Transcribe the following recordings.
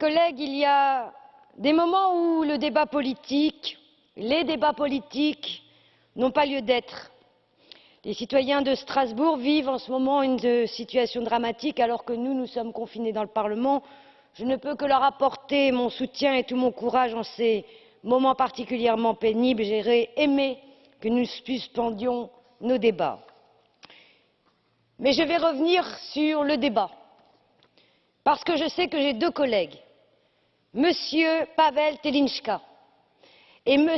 collègues, il y a des moments où le débat politique, les débats politiques n'ont pas lieu d'être. Les citoyens de Strasbourg vivent en ce moment une situation dramatique alors que nous, nous sommes confinés dans le Parlement. Je ne peux que leur apporter mon soutien et tout mon courage en ces moments particulièrement pénibles. J'aurais aimé que nous suspendions nos débats. Mais je vais revenir sur le débat parce que je sais que j'ai deux collègues, M. Pavel Telinska et M.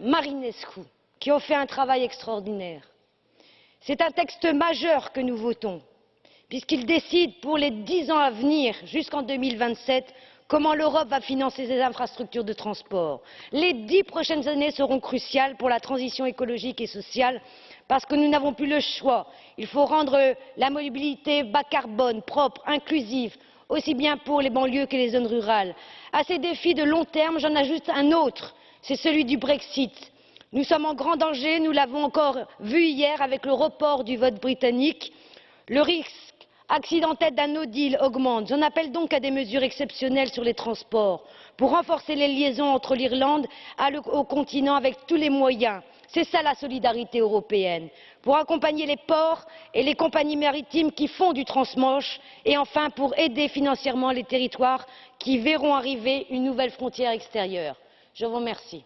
Marinescu, qui ont fait un travail extraordinaire. C'est un texte majeur que nous votons, puisqu'il décide pour les dix ans à venir, jusqu'en 2027, comment l'Europe va financer ses infrastructures de transport. Les dix prochaines années seront cruciales pour la transition écologique et sociale parce que nous n'avons plus le choix. Il faut rendre la mobilité bas carbone, propre, inclusive, aussi bien pour les banlieues que les zones rurales. À ces défis de long terme, j'en ajoute un autre, c'est celui du Brexit. Nous sommes en grand danger, nous l'avons encore vu hier avec le report du vote britannique. Le risque accidentel d'un no deal augmente. J'en appelle donc à des mesures exceptionnelles sur les transports pour renforcer les liaisons entre l'Irlande et le continent avec tous les moyens c'est ça la solidarité européenne pour accompagner les ports et les compagnies maritimes qui font du transmanche et enfin pour aider financièrement les territoires qui verront arriver une nouvelle frontière extérieure. je vous remercie.